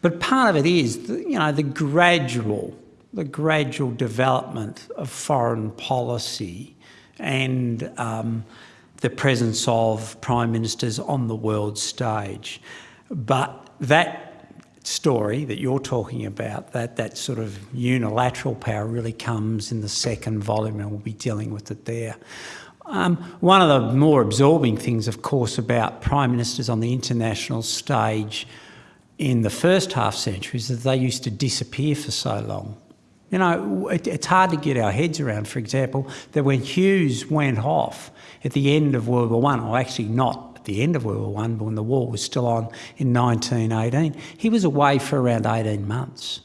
S2: But part of it is, the, you know, the gradual, the gradual development of foreign policy and um, the presence of prime ministers on the world stage. But that story that you're talking about, that, that sort of unilateral power really comes in the second volume and we'll be dealing with it there. Um, one of the more absorbing things, of course, about prime ministers on the international stage in the first half century is that they used to disappear for so long. You know, it, it's hard to get our heads around, for example, that when Hughes went off at the end of World War One, or actually not at the end of World War One, but when the war was still on in 1918, he was away for around 18 months.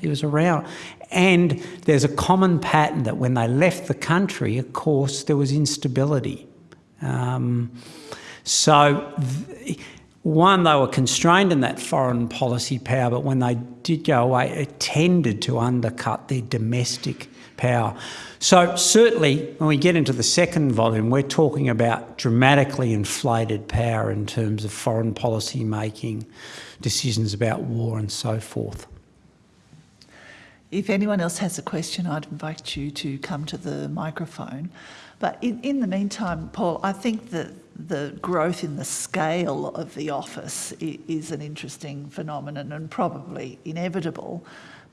S2: He was around. And there's a common pattern that when they left the country, of course, there was instability. Um, so, one, they were constrained in that foreign policy power, but when they did go away, it tended to undercut their domestic power. So certainly when we get into the second volume, we're talking about dramatically inflated power in terms of foreign policy making, decisions about war and so forth.
S1: If anyone else has a question, I'd invite you to come to the microphone. But in, in the meantime, Paul, I think that the growth in the scale of the office is an interesting phenomenon and probably inevitable.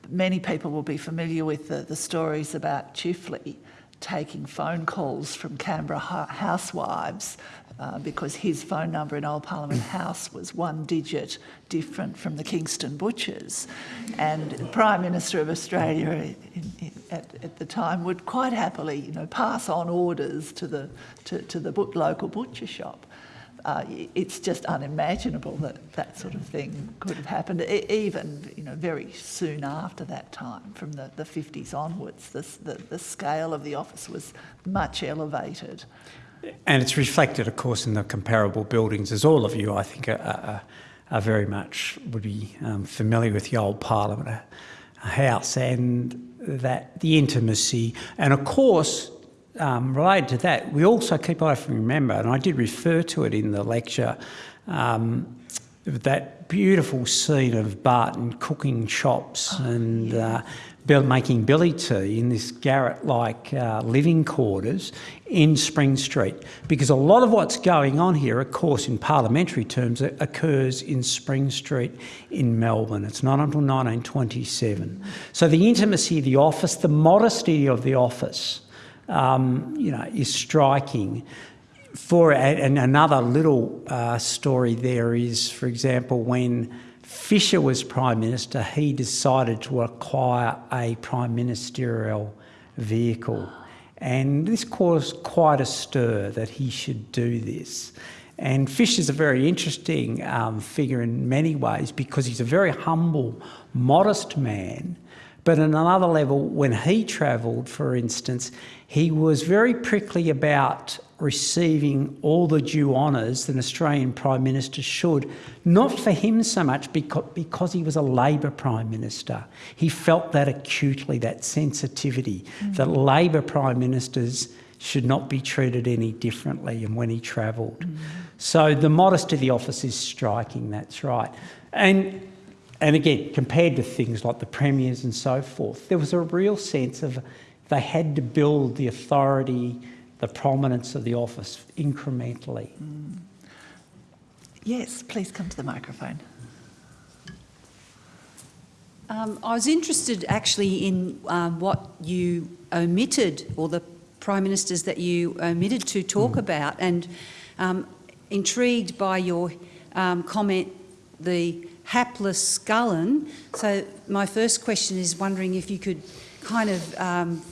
S1: Many people will be familiar with the, the stories about Chifley taking phone calls from Canberra housewives uh, because his phone number in Old Parliament House was one digit different from the Kingston Butchers. And the Prime Minister of Australia in, in, at, at, the time would quite happily you know, pass on orders to the, to, to the local butcher shop uh, it's just unimaginable that that sort of thing could have happened, even you know, very soon after that time, from the, the 50s onwards. the, the scale of the office was much elevated.
S2: And it's reflected, of course, in the comparable buildings, as all of you, I think, are, are, are very much would be um, familiar with the old Parliament House and that the intimacy, and of course, um, related to that, we also keep I remember, and I did refer to it in the lecture, um, that beautiful scene of Barton cooking chops and uh, making billy tea in this garret-like uh, living quarters in Spring Street. Because a lot of what's going on here, of course, in parliamentary terms, occurs in Spring Street in Melbourne. It's not until 1927. So the intimacy of the office, the modesty of the office, um, you know, is striking. For and another little uh, story there is, for example, when Fisher was Prime Minister, he decided to acquire a prime ministerial vehicle. And this caused quite a stir that he should do this. And Fisher's a very interesting um, figure in many ways because he's a very humble, modest man But at another level, when he travelled, for instance, he was very prickly about receiving all the due honours that an Australian Prime Minister should, not for him so much because, because he was a Labor Prime Minister. He felt that acutely, that sensitivity, mm. that Labor Prime Ministers should not be treated any differently and when he travelled. Mm. So the modesty of the office is striking, that's right. And, and again, compared to things like the premiers and so forth, there was a real sense of they had to build the authority, the prominence of the office incrementally. Mm.
S1: Yes, please come to the microphone.
S4: Um, I was interested actually in um, what you omitted or the prime ministers that you omitted to talk mm. about and um, intrigued by your um, comment, the hapless Scullin. So my first question is wondering if you could kind of um,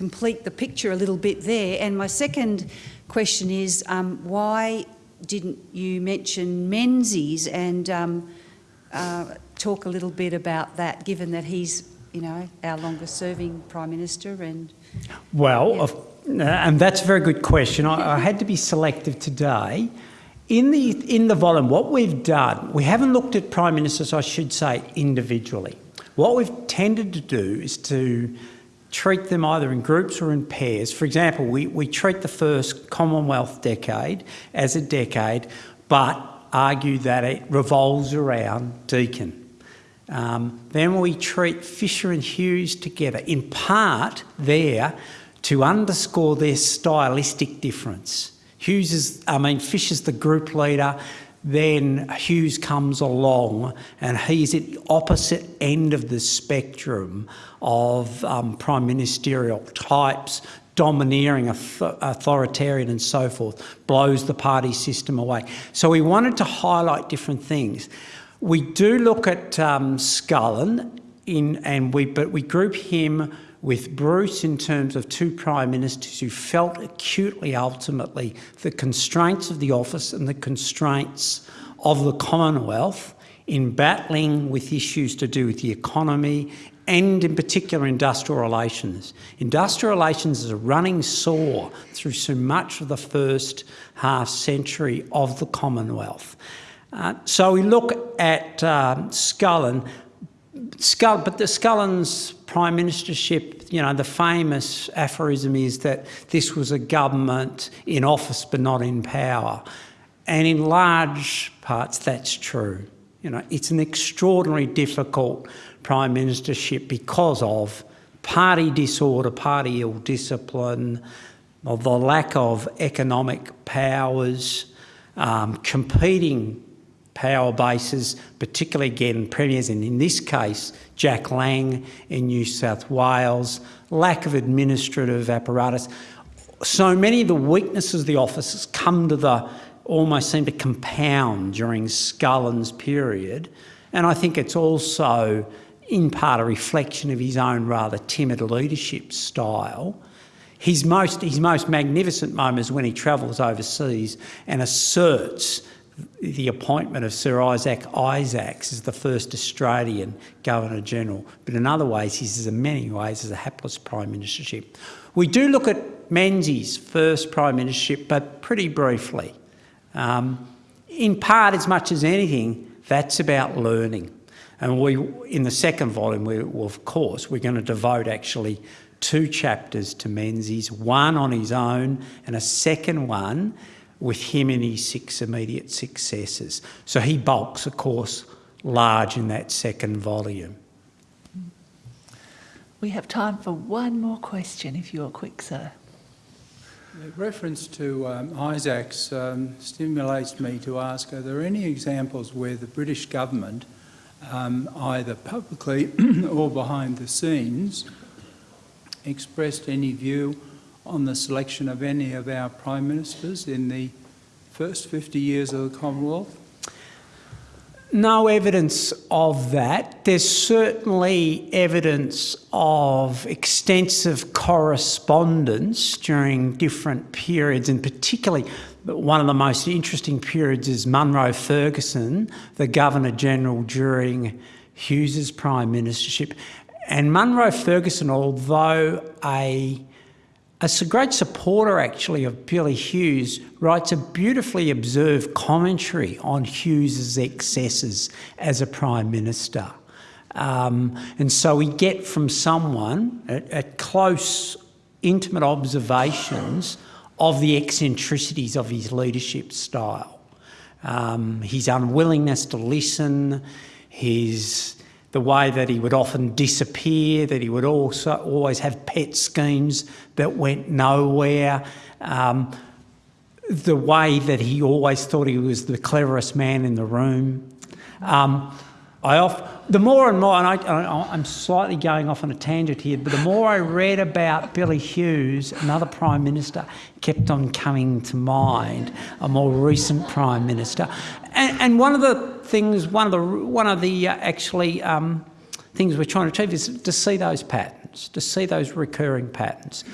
S4: complete the picture a little bit there. And my second question is um, why didn't you mention Menzies and um, uh, talk a little bit about that, given that he's, you know, our longest serving Prime Minister and...
S2: Well, yeah. and that's a very good question. I, I had to be selective today. In the, in the volume, what we've done, we haven't looked at Prime Ministers, I should say, individually. What we've tended to do is to treat them either in groups or in pairs. For example, we, we treat the first Commonwealth decade as a decade, but argue that it revolves around Deakin. Um, then we treat Fisher and Hughes together, in part there to underscore their stylistic difference. Hughes is, I mean, Fisher's the group leader, then Hughes comes along and he's at the opposite end of the spectrum of um, prime ministerial types, domineering, authoritarian and so forth, blows the party system away. So we wanted to highlight different things. We do look at um, Scullin, in, and we, but we group him with Bruce in terms of two prime ministers who felt acutely ultimately the constraints of the office and the constraints of the Commonwealth in battling with issues to do with the economy and in particular industrial relations. Industrial relations is a running sore through so much of the first half century of the Commonwealth. Uh, so we look at um, Scullin, Scull, but the Scullin's prime ministership, you know, the famous aphorism is that this was a government in office but not in power. And in large parts, that's true. You know, it's an extraordinarily difficult prime ministership because of party disorder, party ill discipline, of the lack of economic powers, um, competing power bases, particularly again premiers, and in this case, Jack Lang in New South Wales, lack of administrative apparatus. So many of the weaknesses of the office has come to the, almost seem to compound during Scullin's period. And I think it's also in part a reflection of his own rather timid leadership style. His most, his most magnificent moment is when he travels overseas and asserts the appointment of Sir Isaac Isaacs as the first Australian Governor General, but in other ways, he's in many ways as a hapless prime ministership. We do look at Menzies' first prime ministership, but pretty briefly. Um, in part, as much as anything, that's about learning. And we, in the second volume, we, of course, we're going to devote actually two chapters to Menzies, one on his own and a second one with him and his six immediate successors. So he bulks, of course, large in that second volume.
S1: We have time for one more question, if you're quick, sir.
S5: The reference to um, Isaacs um, stimulates me to ask, are there any examples where the British government, um, either publicly (clears throat) or behind the scenes, expressed any view on the selection of any of our Prime Ministers in the first 50 years of the Commonwealth?
S2: No evidence of that. There's certainly evidence of extensive correspondence during different periods, and particularly one of the most interesting periods is Munro Ferguson, the Governor General during Hughes's Prime Ministership. And Munro Ferguson, although a, a great supporter actually of Billy Hughes, writes a beautifully observed commentary on Hughes's excesses as a Prime Minister. Um, and so we get from someone at, at close, intimate observations of the eccentricities of his leadership style. Um, his unwillingness to listen, his the way that he would often disappear, that he would also always have pet schemes that went nowhere, um, the way that he always thought he was the cleverest man in the room. Um, I off, the more and more, and I, I'm slightly going off on a tangent here, but the more I read about Billy Hughes, another Prime Minister, kept on coming to mind, a more recent Prime Minister. And, and one of the things, one of the, one of the uh, actually um, things we're trying to achieve is to see those patterns, to see those recurring patterns.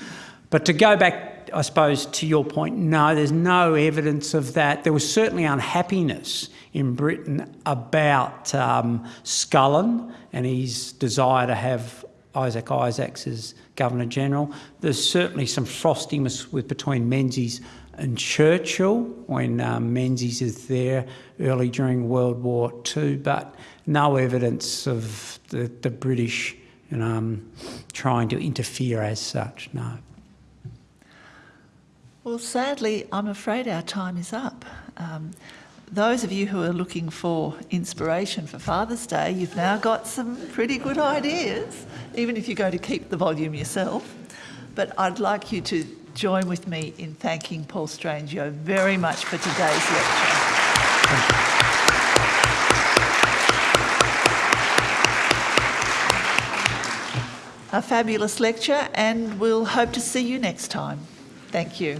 S2: But to go back, I suppose, to your point, no, there's no evidence of that. There was certainly unhappiness in Britain about um, Scullin and his desire to have Isaac Isaacs as Governor General. There's certainly some frostiness with between Menzies and Churchill when um, Menzies is there early during World War II, but no evidence of the, the British you know, um, trying to interfere as such, no.
S1: Well, sadly, I'm afraid our time is up. Um, those of you who are looking for inspiration for Father's Day, you've now got some pretty good ideas, even if you're going to keep the volume yourself. But I'd like you to join with me in thanking Paul Strangio very much for today's lecture. A fabulous lecture, and we'll hope to see you next time. Thank you.